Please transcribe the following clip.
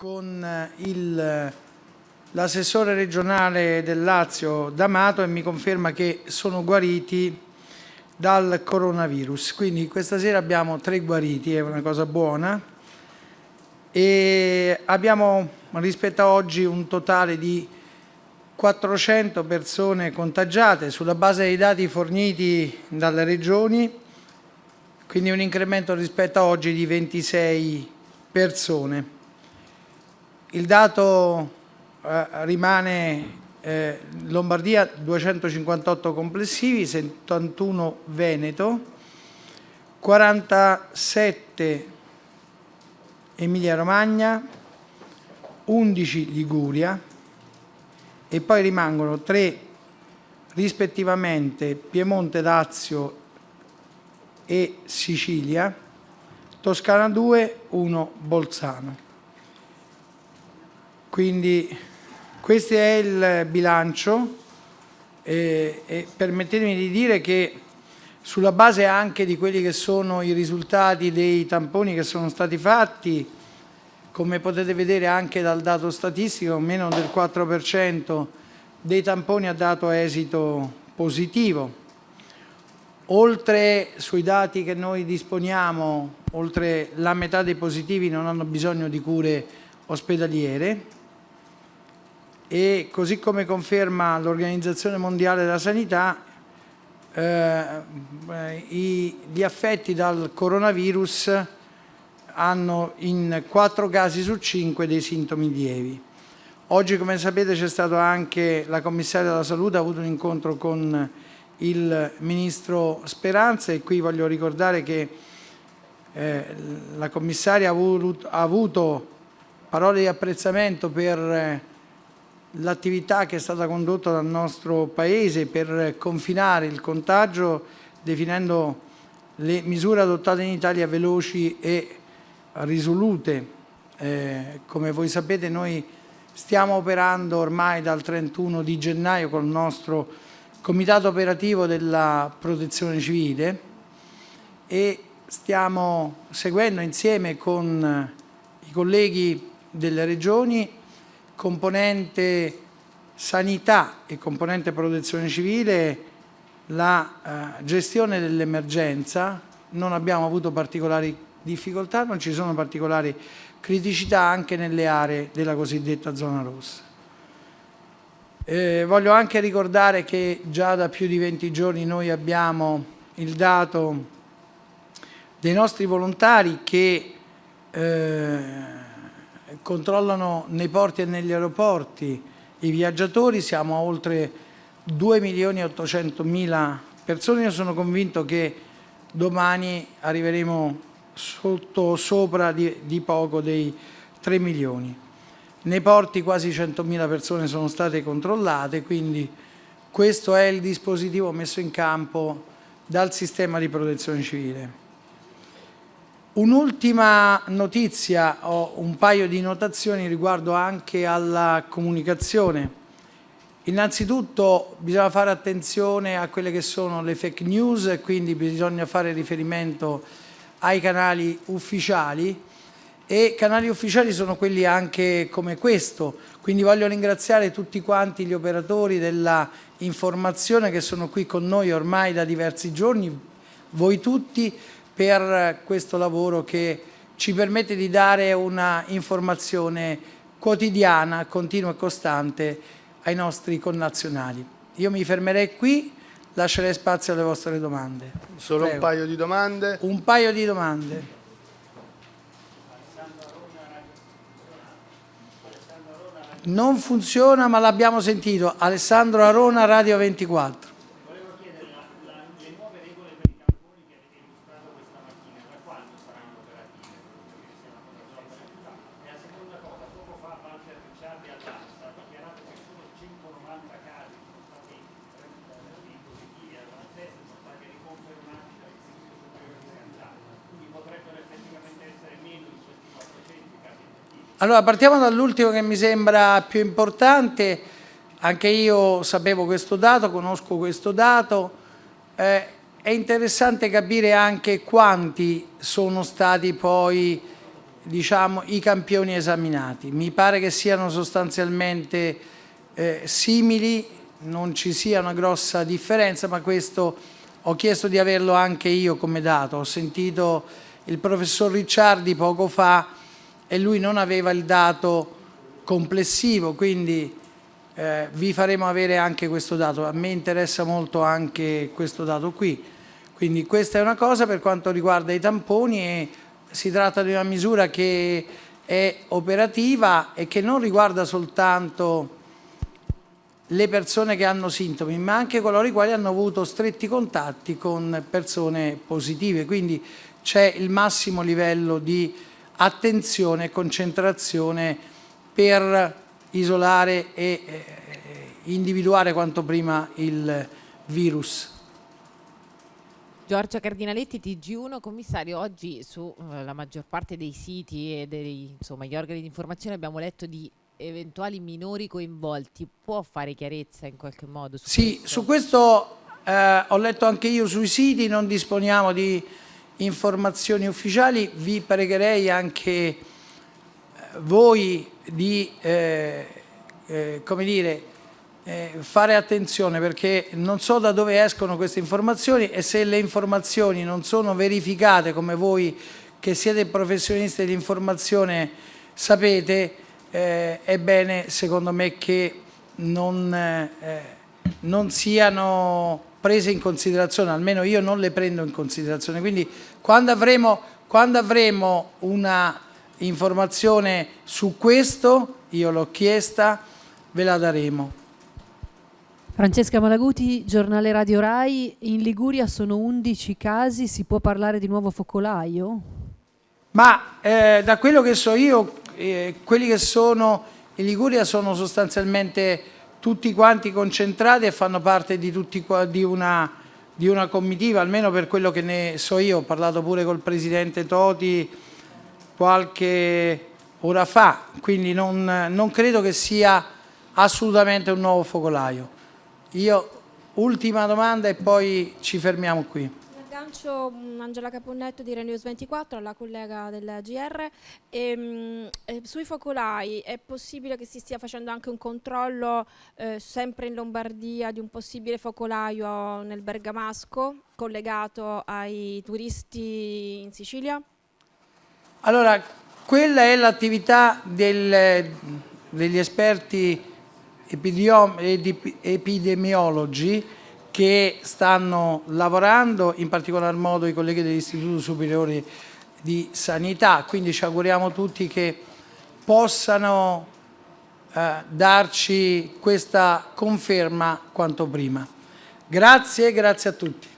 con eh, l'assessore regionale del Lazio D'Amato e mi conferma che sono guariti dal coronavirus. Quindi questa sera abbiamo tre guariti, è una cosa buona, e abbiamo rispetto a oggi un totale di 400 persone contagiate sulla base dei dati forniti dalle regioni, quindi un incremento rispetto a oggi di 26 persone. Il dato eh, rimane eh, Lombardia 258 complessivi, 71 Veneto, 47 Emilia Romagna, 11 Liguria e poi rimangono 3 rispettivamente Piemonte, Lazio e Sicilia, Toscana 2, 1 Bolzano. Quindi questo è il bilancio e, e permettetemi di dire che sulla base anche di quelli che sono i risultati dei tamponi che sono stati fatti, come potete vedere anche dal dato statistico, meno del 4% dei tamponi ha dato esito positivo. Oltre sui dati che noi disponiamo, oltre la metà dei positivi non hanno bisogno di cure ospedaliere, e così come conferma l'Organizzazione Mondiale della Sanità, eh, i, gli affetti dal coronavirus hanno in 4 casi su 5 dei sintomi lievi. Oggi, come sapete, c'è stato anche la commissaria della salute, ha avuto un incontro con il ministro Speranza e qui voglio ricordare che eh, la commissaria ha avuto, ha avuto parole di apprezzamento per eh, l'attività che è stata condotta dal nostro Paese per confinare il contagio definendo le misure adottate in Italia veloci e risolute. Eh, come voi sapete noi stiamo operando ormai dal 31 di gennaio con il nostro comitato operativo della protezione civile e stiamo seguendo insieme con i colleghi delle regioni componente sanità e componente protezione civile la eh, gestione dell'emergenza, non abbiamo avuto particolari difficoltà, non ci sono particolari criticità anche nelle aree della cosiddetta zona rossa. Eh, voglio anche ricordare che già da più di 20 giorni noi abbiamo il dato dei nostri volontari che eh, controllano nei porti e negli aeroporti i viaggiatori, siamo a oltre 2 milioni e 800 mila persone, io sono convinto che domani arriveremo sotto sopra di, di poco dei 3 milioni. Nei porti quasi 100.000 persone sono state controllate, quindi questo è il dispositivo messo in campo dal sistema di protezione civile. Un'ultima notizia, ho un paio di notazioni riguardo anche alla comunicazione. Innanzitutto bisogna fare attenzione a quelle che sono le fake news e quindi bisogna fare riferimento ai canali ufficiali e canali ufficiali sono quelli anche come questo, quindi voglio ringraziare tutti quanti gli operatori della informazione che sono qui con noi ormai da diversi giorni, voi tutti, per questo lavoro che ci permette di dare una informazione quotidiana, continua e costante ai nostri connazionali. Io mi fermerei qui, lascerei spazio alle vostre domande. Solo Prego. un paio di domande? Un paio di domande. Non funziona ma l'abbiamo sentito. Alessandro Arona, Radio 24. Allora, partiamo dall'ultimo che mi sembra più importante. Anche io sapevo questo dato, conosco questo dato. Eh, è interessante capire anche quanti sono stati poi diciamo, i campioni esaminati. Mi pare che siano sostanzialmente eh, simili, non ci sia una grossa differenza, ma questo ho chiesto di averlo anche io come dato. Ho sentito il professor Ricciardi poco fa e lui non aveva il dato complessivo, quindi eh, vi faremo avere anche questo dato. A me interessa molto anche questo dato qui. Quindi questa è una cosa per quanto riguarda i tamponi e si tratta di una misura che è operativa e che non riguarda soltanto le persone che hanno sintomi, ma anche coloro i quali hanno avuto stretti contatti con persone positive. Quindi c'è il massimo livello di attenzione e concentrazione per isolare e eh, individuare quanto prima il virus. Giorgia Cardinaletti, TG1, commissario, oggi sulla uh, maggior parte dei siti e degli insomma, organi di informazione abbiamo letto di eventuali minori coinvolti. Può fare chiarezza in qualche modo? Su sì, questo? su questo eh, ho letto anche io sui siti, non disponiamo di informazioni ufficiali, vi pregherei anche eh, voi di eh, eh, come dire, eh, fare attenzione perché non so da dove escono queste informazioni e se le informazioni non sono verificate come voi che siete professionisti dell'informazione sapete, eh, è bene secondo me che non, eh, non siano prese in considerazione, almeno io non le prendo in considerazione. Quindi quando avremo, quando avremo una informazione su questo, io l'ho chiesta, ve la daremo. Francesca Malaguti, giornale Radio Rai, in Liguria sono 11 casi, si può parlare di nuovo focolaio? Ma eh, da quello che so io, eh, quelli che sono in Liguria sono sostanzialmente tutti quanti concentrati e fanno parte di, tutti, di, una, di una comitiva, almeno per quello che ne so io, ho parlato pure col Presidente Toti qualche ora fa, quindi non, non credo che sia assolutamente un nuovo focolaio. Io, ultima domanda e poi ci fermiamo qui. Aggancio mm, Angela Caponnetto di Renews 24, la collega del GR. E, mh, sui focolai è possibile che si stia facendo anche un controllo eh, sempre in Lombardia di un possibile focolaio nel Bergamasco collegato ai turisti in Sicilia? Allora, quella è l'attività degli esperti epidemiologi che stanno lavorando, in particolar modo i colleghi dell'Istituto Superiore di Sanità, quindi ci auguriamo tutti che possano eh, darci questa conferma quanto prima. Grazie, grazie a tutti.